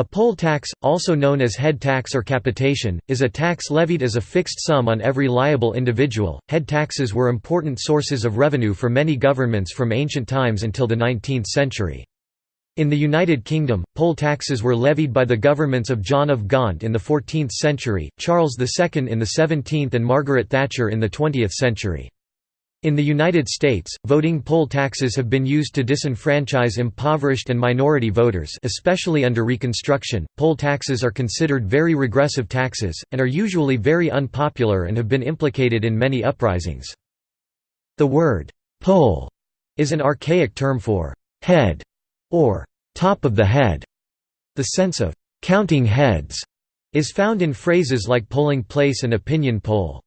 A poll tax, also known as head tax or capitation, is a tax levied as a fixed sum on every liable individual. Head taxes were important sources of revenue for many governments from ancient times until the 19th century. In the United Kingdom, poll taxes were levied by the governments of John of Gaunt in the 14th century, Charles II in the 17th and Margaret Thatcher in the 20th century. In the United States, voting poll taxes have been used to disenfranchise impoverished and minority voters especially under Reconstruction. Poll taxes are considered very regressive taxes, and are usually very unpopular and have been implicated in many uprisings. The word, poll, is an archaic term for head or top of the head. The sense of counting heads is found in phrases like polling place and opinion poll.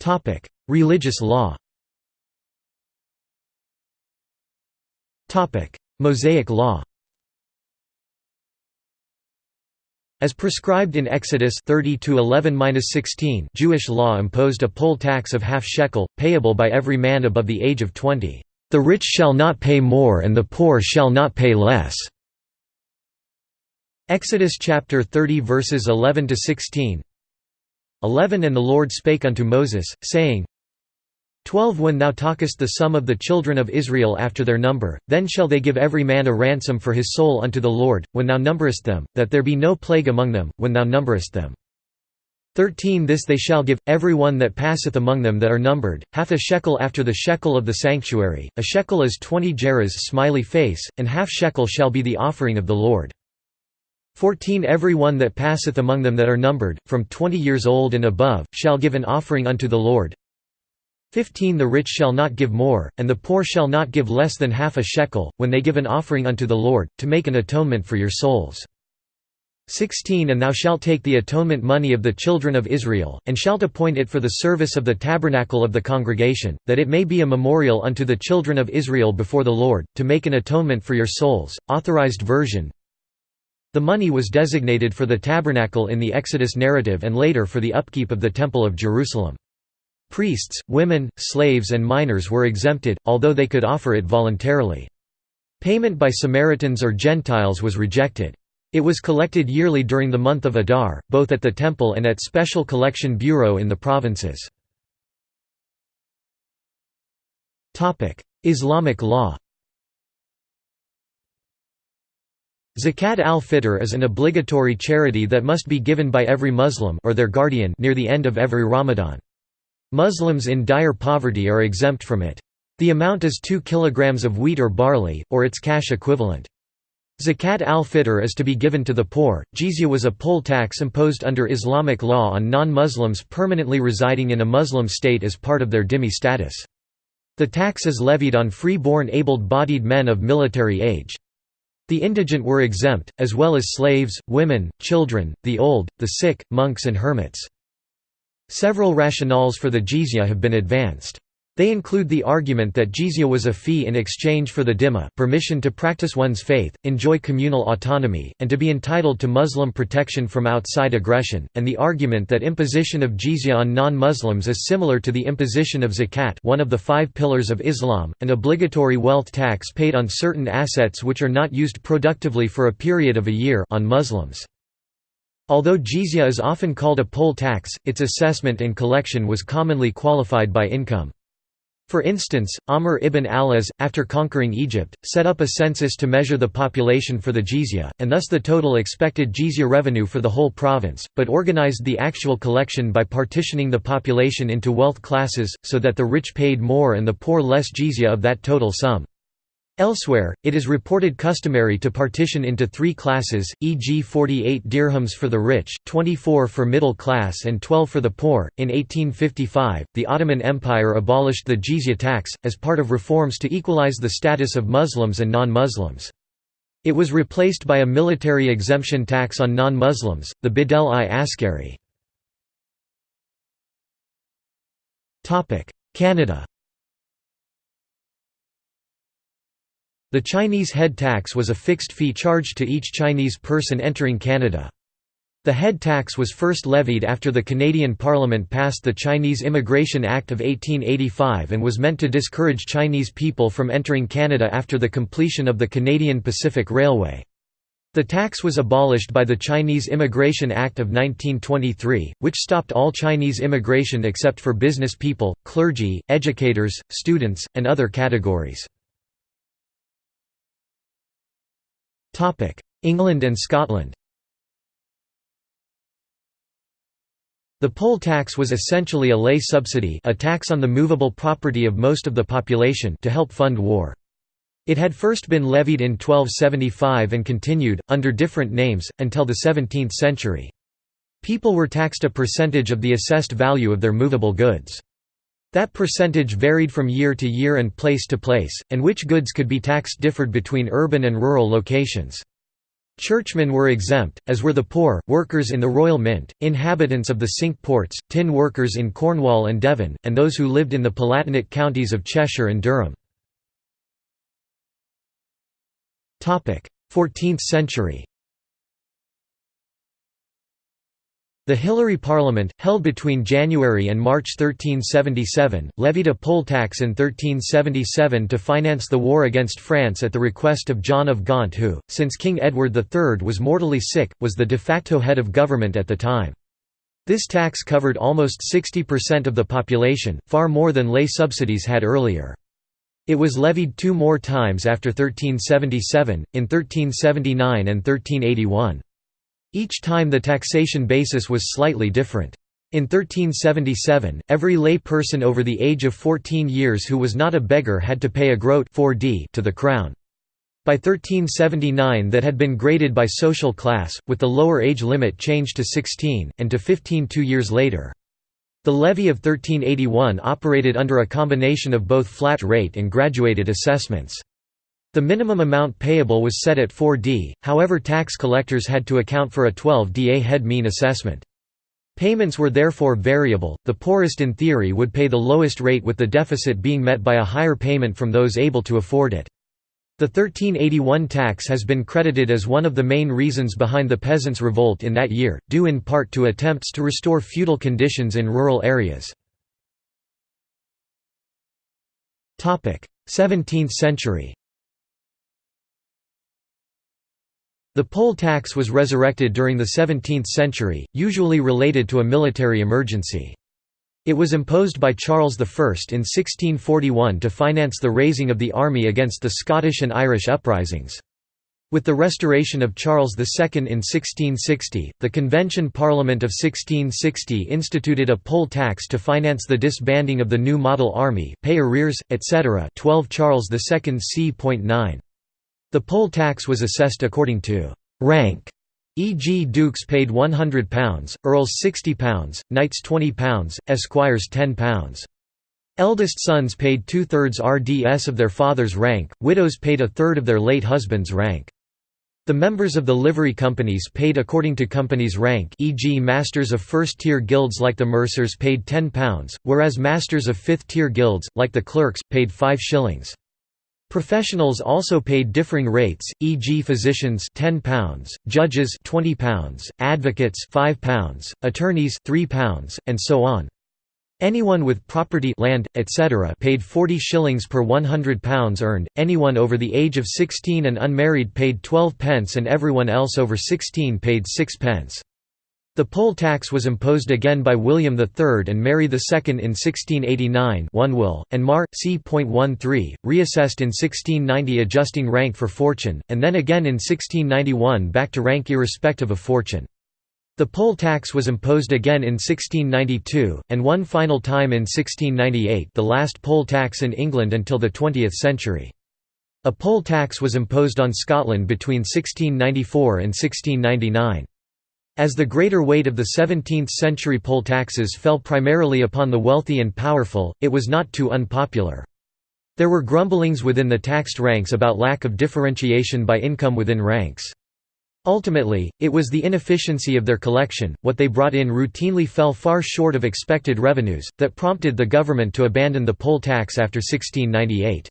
Topic: Religious law. Topic: Mosaic law. As prescribed in Exodus 30-11-16, Jewish law imposed a poll tax of half shekel, payable by every man above the age of 20. The rich shall not pay more and the poor shall not pay less. Exodus chapter 30 verses 11 to 16. 11 And the Lord spake unto Moses, saying, 12 When thou talkest the sum of the children of Israel after their number, then shall they give every man a ransom for his soul unto the Lord, when thou numberest them, that there be no plague among them, when thou numberest them. 13 This they shall give, every one that passeth among them that are numbered, half a shekel after the shekel of the sanctuary, a shekel is twenty gerahs smiley face, and half shekel shall be the offering of the Lord. 14 Every one that passeth among them that are numbered, from twenty years old and above, shall give an offering unto the Lord. 15 The rich shall not give more, and the poor shall not give less than half a shekel, when they give an offering unto the Lord, to make an atonement for your souls. 16 And thou shalt take the atonement money of the children of Israel, and shalt appoint it for the service of the tabernacle of the congregation, that it may be a memorial unto the children of Israel before the Lord, to make an atonement for your souls. Authorized version the money was designated for the tabernacle in the Exodus narrative and later for the upkeep of the Temple of Jerusalem. Priests, women, slaves and minors were exempted, although they could offer it voluntarily. Payment by Samaritans or Gentiles was rejected. It was collected yearly during the month of Adar, both at the temple and at special collection bureau in the provinces. Islamic law Zakat al-Fitr is an obligatory charity that must be given by every Muslim or their guardian near the end of every Ramadan. Muslims in dire poverty are exempt from it. The amount is 2 kg of wheat or barley, or its cash equivalent. Zakat al-Fitr is to be given to the poor. Jizya was a poll tax imposed under Islamic law on non-Muslims permanently residing in a Muslim state as part of their dhimmi status. The tax is levied on free-born able-bodied men of military age. The indigent were exempt, as well as slaves, women, children, the old, the sick, monks and hermits. Several rationales for the jizya have been advanced. They include the argument that jizya was a fee in exchange for the dhimma permission to practice one's faith, enjoy communal autonomy, and to be entitled to Muslim protection from outside aggression, and the argument that imposition of jizya on non-Muslims is similar to the imposition of zakat one of the five pillars of Islam, an obligatory wealth tax paid on certain assets which are not used productively for a period of a year on Muslims. Although jizya is often called a poll tax, its assessment and collection was commonly qualified by income. For instance, Amr ibn al-As, after conquering Egypt, set up a census to measure the population for the jizya, and thus the total expected jizya revenue for the whole province, but organized the actual collection by partitioning the population into wealth classes, so that the rich paid more and the poor less jizya of that total sum. Elsewhere, it is reported customary to partition into three classes, e.g., 48 dirhams for the rich, 24 for middle class, and 12 for the poor. In 1855, the Ottoman Empire abolished the jizya tax, as part of reforms to equalize the status of Muslims and non Muslims. It was replaced by a military exemption tax on non Muslims, the Bedel-i Askari. Canada The Chinese head tax was a fixed fee charged to each Chinese person entering Canada. The head tax was first levied after the Canadian Parliament passed the Chinese Immigration Act of 1885 and was meant to discourage Chinese people from entering Canada after the completion of the Canadian Pacific Railway. The tax was abolished by the Chinese Immigration Act of 1923, which stopped all Chinese immigration except for business people, clergy, educators, students, and other categories. England and Scotland The poll tax was essentially a lay subsidy a tax on the movable property of most of the population to help fund war. It had first been levied in 1275 and continued, under different names, until the 17th century. People were taxed a percentage of the assessed value of their movable goods. That percentage varied from year to year and place to place, and which goods could be taxed differed between urban and rural locations. Churchmen were exempt, as were the poor, workers in the Royal Mint, inhabitants of the Cinque Ports, tin workers in Cornwall and Devon, and those who lived in the Palatinate counties of Cheshire and Durham. 14th century The Hilary Parliament, held between January and March 1377, levied a poll tax in 1377 to finance the war against France at the request of John of Gaunt who, since King Edward III was mortally sick, was the de facto head of government at the time. This tax covered almost 60% of the population, far more than lay subsidies had earlier. It was levied two more times after 1377, in 1379 and 1381. Each time the taxation basis was slightly different. In 1377, every lay person over the age of 14 years who was not a beggar had to pay a groat 4d to the crown. By 1379 that had been graded by social class, with the lower age limit changed to 16, and to 15 two years later. The levy of 1381 operated under a combination of both flat rate and graduated assessments. The minimum amount payable was set at 4d, however tax collectors had to account for a 12da head mean assessment. Payments were therefore variable, the poorest in theory would pay the lowest rate with the deficit being met by a higher payment from those able to afford it. The 1381 tax has been credited as one of the main reasons behind the peasants' revolt in that year, due in part to attempts to restore feudal conditions in rural areas. 17th century The poll tax was resurrected during the 17th century, usually related to a military emergency. It was imposed by Charles I in 1641 to finance the raising of the army against the Scottish and Irish uprisings. With the restoration of Charles II in 1660, the Convention Parliament of 1660 instituted a poll tax to finance the disbanding of the new model army, pay arrears, etc. 12 Charles II c.9. The poll tax was assessed according to «rank», e.g. dukes paid £100, earls £60, knights £20, esquires £10. Eldest sons paid two-thirds RDS of their father's rank, widows paid a third of their late husband's rank. The members of the livery companies paid according to company's rank e.g. masters of first-tier guilds like the mercers paid £10, whereas masters of fifth-tier guilds, like the clerks, paid 5 shillings. Professionals also paid differing rates, e.g. physicians £10, judges £20, advocates £5, attorneys £3, and so on. Anyone with property land, etc. paid 40 shillings per £100 earned, anyone over the age of 16 and unmarried paid 12 pence and everyone else over 16 paid 6 pence. The poll tax was imposed again by William III and Mary II in 1689 one will, and Mar. c.13, reassessed in 1690 adjusting rank for fortune, and then again in 1691 back to rank irrespective of fortune. The poll tax was imposed again in 1692, and one final time in 1698 the last poll tax in England until the 20th century. A poll tax was imposed on Scotland between 1694 and 1699. As the greater weight of the 17th-century poll taxes fell primarily upon the wealthy and powerful, it was not too unpopular. There were grumblings within the taxed ranks about lack of differentiation by income within ranks. Ultimately, it was the inefficiency of their collection, what they brought in routinely fell far short of expected revenues, that prompted the government to abandon the poll tax after 1698.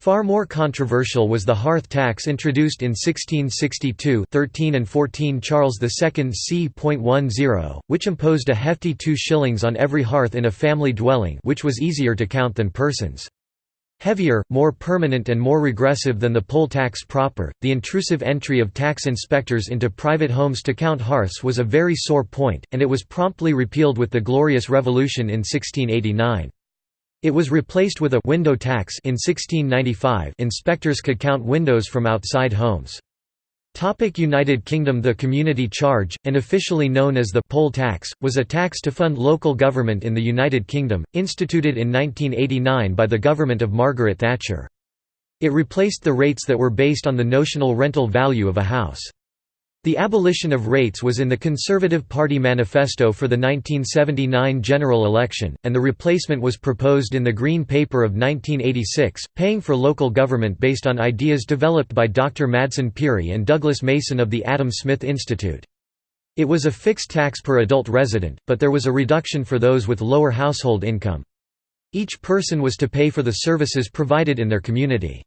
Far more controversial was the hearth tax introduced in 1662 13 and 14 Charles II c.10, which imposed a hefty 2 shillings on every hearth in a family dwelling which was easier to count than persons. Heavier, more permanent and more regressive than the poll tax proper, the intrusive entry of tax inspectors into private homes to count hearths was a very sore point, and it was promptly repealed with the Glorious Revolution in 1689. It was replaced with a window tax in 1695 inspectors could count windows from outside homes. Topic United Kingdom The community charge, and officially known as the poll tax, was a tax to fund local government in the United Kingdom, instituted in 1989 by the government of Margaret Thatcher. It replaced the rates that were based on the notional rental value of a house. The abolition of rates was in the Conservative Party manifesto for the 1979 general election, and the replacement was proposed in the Green Paper of 1986, paying for local government based on ideas developed by Dr. Madsen Pirie and Douglas Mason of the Adam Smith Institute. It was a fixed tax per adult resident, but there was a reduction for those with lower household income. Each person was to pay for the services provided in their community.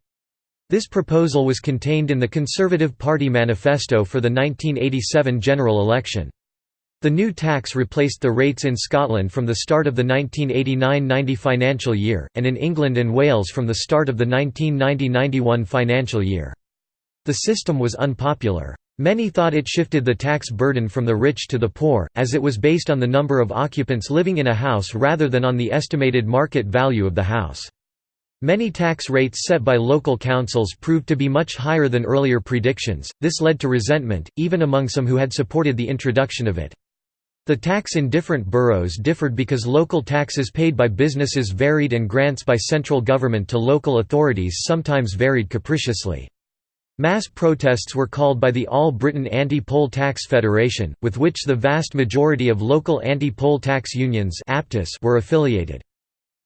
This proposal was contained in the Conservative Party manifesto for the 1987 general election. The new tax replaced the rates in Scotland from the start of the 1989–90 financial year, and in England and Wales from the start of the 1990–91 financial year. The system was unpopular. Many thought it shifted the tax burden from the rich to the poor, as it was based on the number of occupants living in a house rather than on the estimated market value of the house. Many tax rates set by local councils proved to be much higher than earlier predictions, this led to resentment, even among some who had supported the introduction of it. The tax in different boroughs differed because local taxes paid by businesses varied and grants by central government to local authorities sometimes varied capriciously. Mass protests were called by the All Britain Anti-Poll Tax Federation, with which the vast majority of local anti-poll tax unions were affiliated.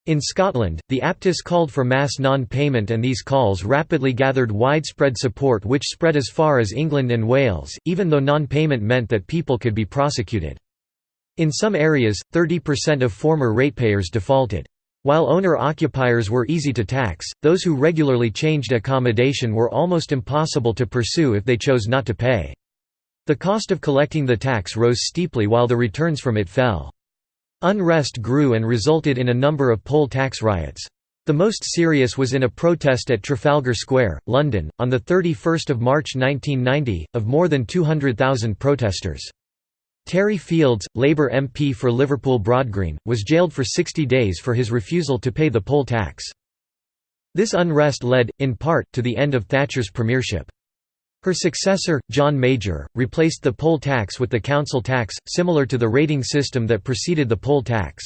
In Scotland, the APTUs called for mass non-payment and these calls rapidly gathered widespread support which spread as far as England and Wales, even though non-payment meant that people could be prosecuted. In some areas, 30% of former ratepayers defaulted. While owner-occupiers were easy to tax, those who regularly changed accommodation were almost impossible to pursue if they chose not to pay. The cost of collecting the tax rose steeply while the returns from it fell. Unrest grew and resulted in a number of poll tax riots. The most serious was in a protest at Trafalgar Square, London, on 31 March 1990, of more than 200,000 protesters. Terry Fields, Labour MP for Liverpool Broadgreen, was jailed for 60 days for his refusal to pay the poll tax. This unrest led, in part, to the end of Thatcher's premiership. Her successor, John Major, replaced the poll tax with the council tax, similar to the rating system that preceded the poll tax.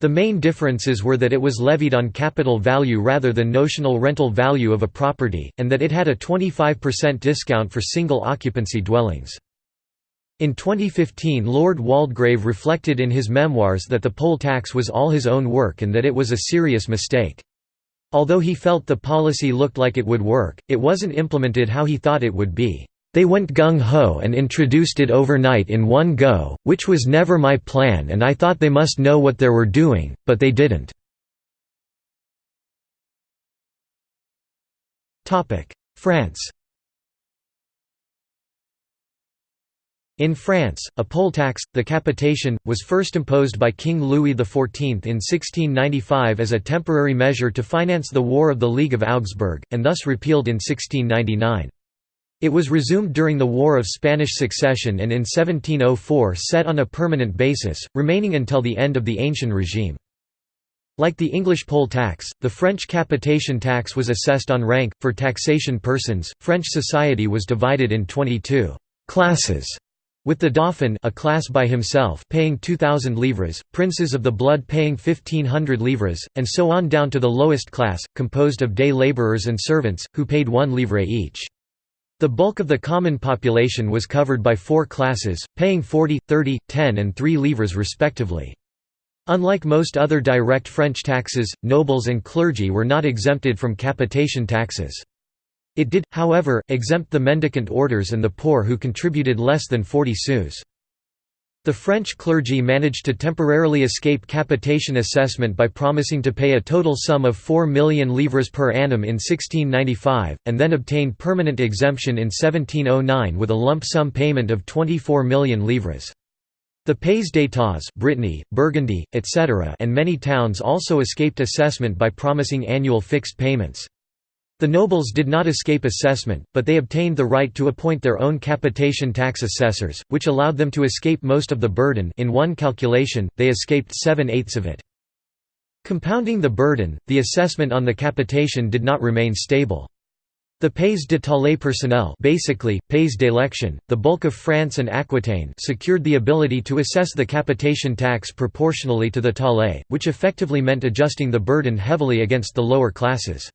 The main differences were that it was levied on capital value rather than notional rental value of a property, and that it had a 25% discount for single occupancy dwellings. In 2015 Lord Waldegrave reflected in his memoirs that the poll tax was all his own work and that it was a serious mistake. Although he felt the policy looked like it would work, it wasn't implemented how he thought it would be. They went gung-ho and introduced it overnight in one go, which was never my plan and I thought they must know what they were doing, but they didn't." France In France, a poll tax, the capitation, was first imposed by King Louis XIV in 1695 as a temporary measure to finance the War of the League of Augsburg, and thus repealed in 1699. It was resumed during the War of Spanish Succession and in 1704 set on a permanent basis, remaining until the end of the Ancien regime. Like the English poll tax, the French capitation tax was assessed on rank. For taxation persons, French society was divided in 22 classes with the Dauphin a class by himself paying 2,000 livres, princes of the blood paying 1,500 livres, and so on down to the lowest class, composed of day labourers and servants, who paid one livre each. The bulk of the common population was covered by four classes, paying 40, 30, 10 and 3 livres respectively. Unlike most other direct French taxes, nobles and clergy were not exempted from capitation taxes. It did, however, exempt the mendicant orders and the poor who contributed less than 40 sous. The French clergy managed to temporarily escape capitation assessment by promising to pay a total sum of 4 million livres per annum in 1695, and then obtained permanent exemption in 1709 with a lump sum payment of 24 million livres. The Pays d'États Brittany, Burgundy, etc. and many towns also escaped assessment by promising annual fixed payments. The nobles did not escape assessment, but they obtained the right to appoint their own capitation tax assessors, which allowed them to escape most of the burden in one calculation, they escaped seven-eighths of it. Compounding the burden, the assessment on the capitation did not remain stable. The pays de taille personnel basically, pays d'élection, the bulk of France and Aquitaine secured the ability to assess the capitation tax proportionally to the taille, which effectively meant adjusting the burden heavily against the lower classes.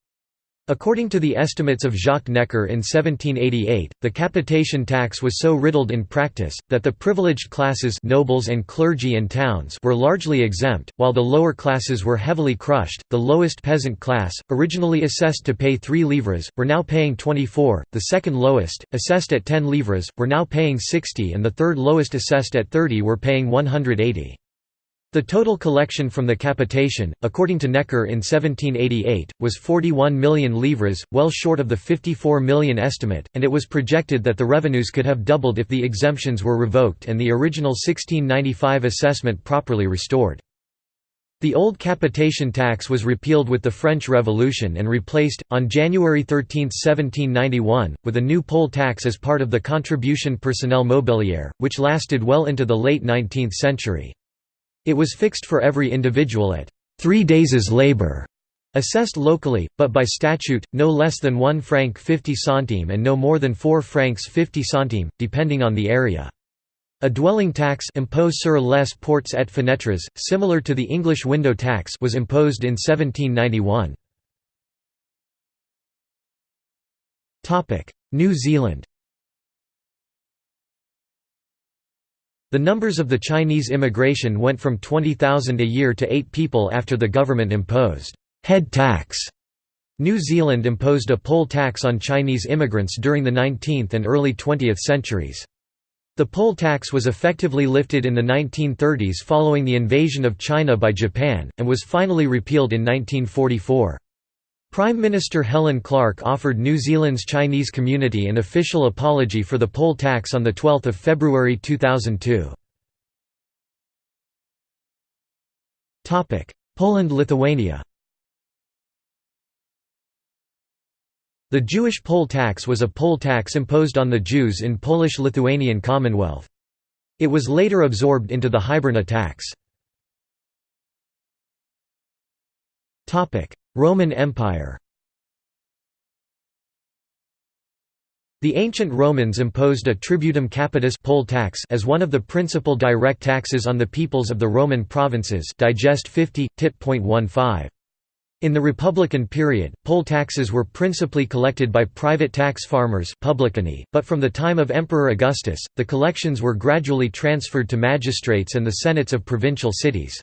According to the estimates of Jacques Necker in 1788, the capitation tax was so riddled in practice, that the privileged classes nobles and clergy and towns were largely exempt, while the lower classes were heavily crushed. The lowest peasant class, originally assessed to pay 3 livres, were now paying 24, the second lowest, assessed at 10 livres, were now paying 60 and the third lowest assessed at 30 were paying 180. The total collection from the capitation, according to Necker in 1788, was 41 million livres, well short of the 54 million estimate, and it was projected that the revenues could have doubled if the exemptions were revoked and the original 1695 assessment properly restored. The old capitation tax was repealed with the French Revolution and replaced, on January 13, 1791, with a new poll tax as part of the contribution personnel mobilière, which lasted well into the late 19th century. It was fixed for every individual at three days' labor, assessed locally, but by statute, no less than 1 franc 50 centime and no more than 4 francs 50 centime, depending on the area. A dwelling tax impôt sur les portes et fenêtres, similar to the English window tax was imposed in 1791. New Zealand The numbers of the Chinese immigration went from 20,000 a year to 8 people after the government imposed head tax. New Zealand imposed a poll tax on Chinese immigrants during the 19th and early 20th centuries. The poll tax was effectively lifted in the 1930s following the invasion of China by Japan, and was finally repealed in 1944. Prime Minister Helen Clark offered New Zealand's Chinese community an official apology for the poll tax on 12 February 2002. Poland–Lithuania The Jewish poll tax was a poll tax imposed on the Jews in Polish-Lithuanian Commonwealth. It was later absorbed into the Hiberna tax. Roman Empire The ancient Romans imposed a tributum capitis poll tax as one of the principal direct taxes on the peoples of the Roman provinces digest 50, tit.15. In the Republican period, poll taxes were principally collected by private tax farmers publicani, but from the time of Emperor Augustus, the collections were gradually transferred to magistrates and the senates of provincial cities.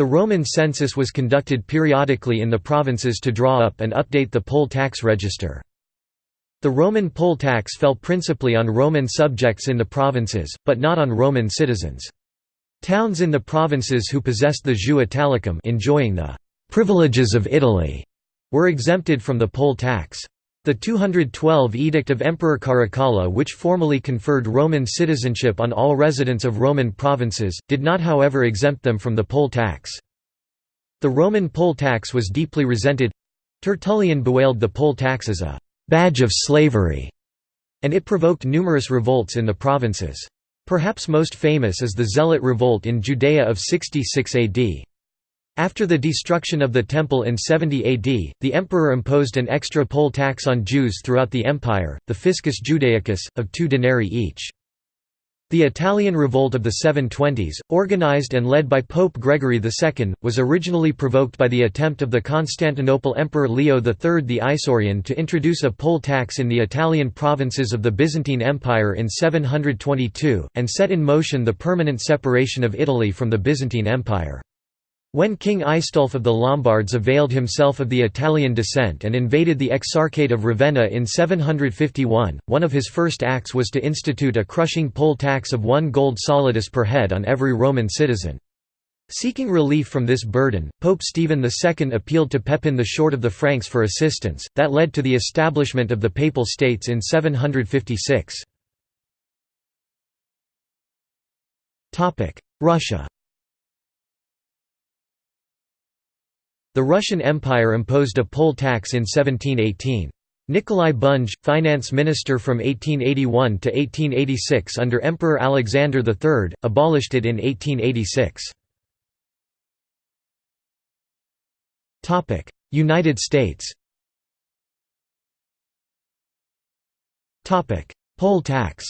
The Roman census was conducted periodically in the provinces to draw up and update the poll tax register. The Roman poll tax fell principally on Roman subjects in the provinces, but not on Roman citizens. Towns in the provinces who possessed the jus italicum enjoying the «privileges of Italy» were exempted from the poll tax. The 212 Edict of Emperor Caracalla which formally conferred Roman citizenship on all residents of Roman provinces, did not however exempt them from the poll tax. The Roman poll tax was deeply resented Tertullian bewailed the poll tax as a «badge of slavery», and it provoked numerous revolts in the provinces. Perhaps most famous is the Zealot revolt in Judea of 66 AD. After the destruction of the Temple in 70 AD, the emperor imposed an extra poll tax on Jews throughout the empire, the fiscus judaicus, of two denarii each. The Italian Revolt of the 720s, organized and led by Pope Gregory II, was originally provoked by the attempt of the Constantinople Emperor Leo III the Isaurian to introduce a poll tax in the Italian provinces of the Byzantine Empire in 722, and set in motion the permanent separation of Italy from the Byzantine Empire. When King Aistulf of the Lombards availed himself of the Italian dissent and invaded the Exarchate of Ravenna in 751, one of his first acts was to institute a crushing poll tax of one gold solidus per head on every Roman citizen. Seeking relief from this burden, Pope Stephen II appealed to Pepin the Short of the Franks for assistance, that led to the establishment of the Papal States in 756. Russia The Russian Empire imposed a poll tax in 1718. Nikolai Bunge, finance minister from 1881 to 1886 under Emperor Alexander III, abolished it in 1886. United States Poll tax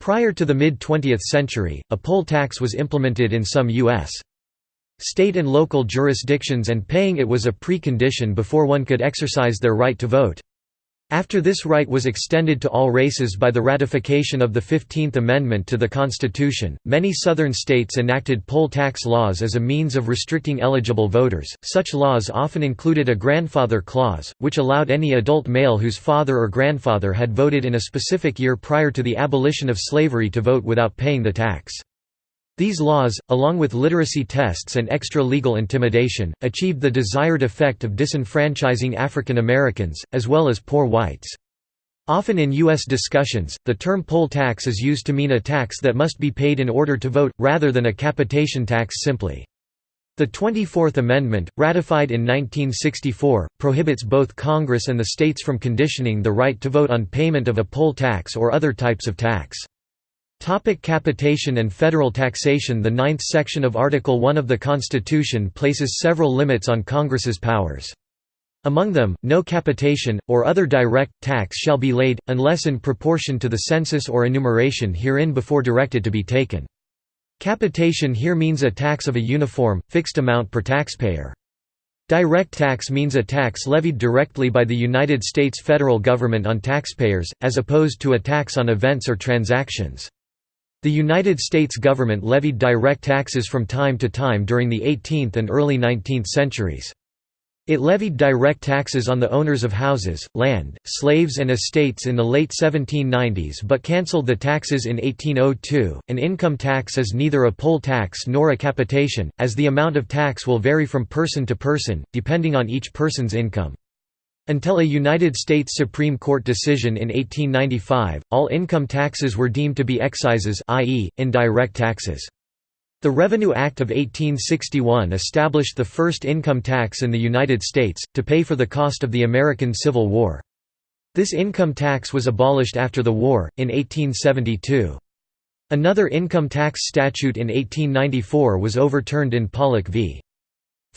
Prior to the mid-20th century, a poll tax was implemented in some U.S. state and local jurisdictions and paying it was a precondition before one could exercise their right to vote. After this right was extended to all races by the ratification of the Fifteenth Amendment to the Constitution, many Southern states enacted poll tax laws as a means of restricting eligible voters. Such laws often included a grandfather clause, which allowed any adult male whose father or grandfather had voted in a specific year prior to the abolition of slavery to vote without paying the tax. These laws, along with literacy tests and extra-legal intimidation, achieved the desired effect of disenfranchising African Americans, as well as poor whites. Often in U.S. discussions, the term poll tax is used to mean a tax that must be paid in order to vote, rather than a capitation tax simply. The 24th Amendment, ratified in 1964, prohibits both Congress and the states from conditioning the right to vote on payment of a poll tax or other types of tax. Topic capitation and federal taxation The ninth section of Article 1 of the Constitution places several limits on Congress's powers. Among them, no capitation, or other direct, tax shall be laid, unless in proportion to the census or enumeration herein before directed to be taken. Capitation here means a tax of a uniform, fixed amount per taxpayer. Direct tax means a tax levied directly by the United States federal government on taxpayers, as opposed to a tax on events or transactions. The United States government levied direct taxes from time to time during the 18th and early 19th centuries. It levied direct taxes on the owners of houses, land, slaves and estates in the late 1790s but cancelled the taxes in 1802. An income tax is neither a poll tax nor a capitation, as the amount of tax will vary from person to person, depending on each person's income. Until a United States Supreme Court decision in 1895, all income taxes were deemed to be excises i.e., indirect taxes. The Revenue Act of 1861 established the first income tax in the United States, to pay for the cost of the American Civil War. This income tax was abolished after the war, in 1872. Another income tax statute in 1894 was overturned in Pollock v.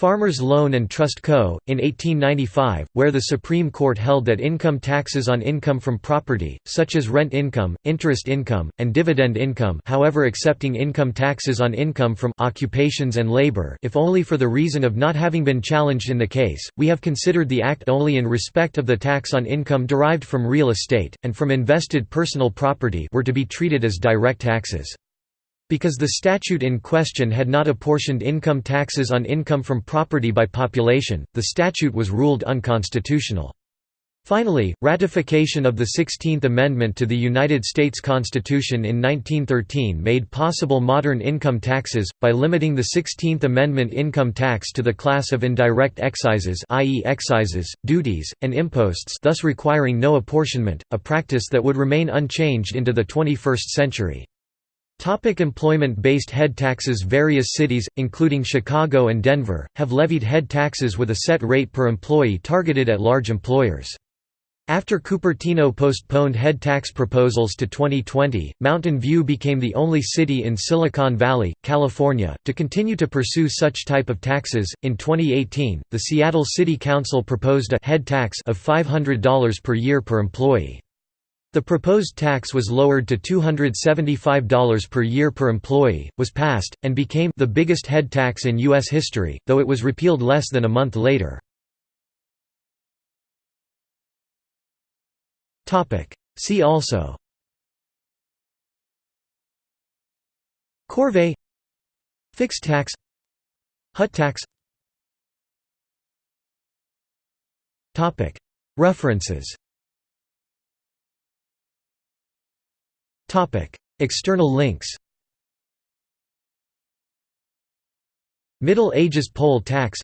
Farmers Loan and Trust Co., in 1895, where the Supreme Court held that income taxes on income from property, such as rent income, interest income, and dividend income however accepting income taxes on income from occupations and labor if only for the reason of not having been challenged in the case, we have considered the Act only in respect of the tax on income derived from real estate, and from invested personal property were to be treated as direct taxes. Because the statute in question had not apportioned income taxes on income from property by population, the statute was ruled unconstitutional. Finally, ratification of the Sixteenth Amendment to the United States Constitution in 1913 made possible modern income taxes, by limiting the Sixteenth Amendment income tax to the class of indirect excises i.e. excises, duties, and imposts thus requiring no apportionment, a practice that would remain unchanged into the 21st century. Topic Employment-based head taxes Various cities, including Chicago and Denver, have levied head taxes with a set rate per employee targeted at large employers. After Cupertino postponed head tax proposals to 2020, Mountain View became the only city in Silicon Valley, California, to continue to pursue such type of taxes. In 2018, the Seattle City Council proposed a head tax of $500 per year per employee. The proposed tax was lowered to $275 per year per employee, was passed, and became the biggest head tax in U.S. history, though it was repealed less than a month later. See also Corvée Fixed tax Hut tax References External links Middle Ages poll tax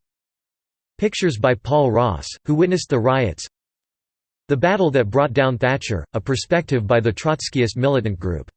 Pictures by Paul Ross, who witnessed the riots The Battle That Brought Down Thatcher, a perspective by the Trotskyist militant group